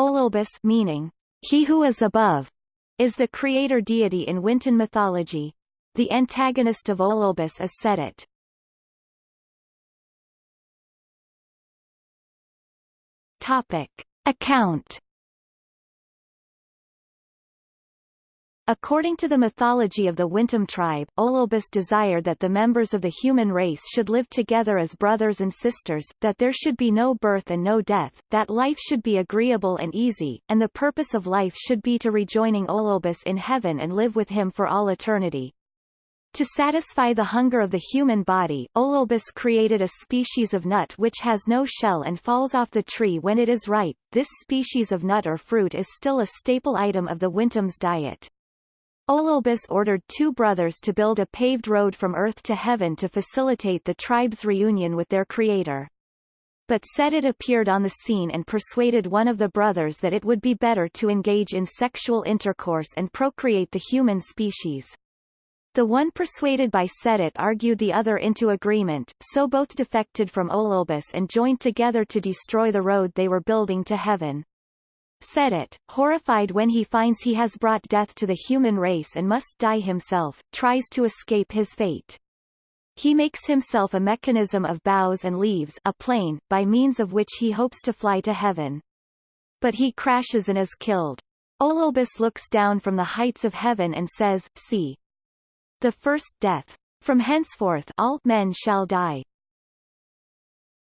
Olelbis meaning, he who is above, is the creator deity in Wintun mythology. The antagonist of Olelbis is Sedit. Topic. Account According to the mythology of the Wintun tribe, Olelbis desired that the members of the human race should live together as brothers and sisters, that there should be no birth and no death, that life should be agreeable and easy, and the purpose of life should be to rejoining Olelbis in heaven and live with him for all eternity. To satisfy the hunger of the human body, Olelbis created a species of nut which has no shell and falls off the tree when it is ripe. This species of nut or fruit is still a staple item of the Wintun's diet. Olelbis ordered two brothers to build a paved road from earth to heaven to facilitate the tribe's reunion with their creator. But Sedit appeared on the scene and persuaded one of the brothers that it would be better to engage in sexual intercourse and procreate the human species. The one persuaded by Sedit argued the other into agreement, so both defected from Olelbis and joined together to destroy the road they were building to heaven. Sedit, horrified when he finds he has brought death to the human race and must die himself, tries to escape his fate. He makes himself a mechanism of boughs and leaves a plane, by means of which he hopes to fly to heaven. But he crashes and is killed. Olelbis looks down from the heights of heaven and says, See. The first death. From henceforth all men shall die.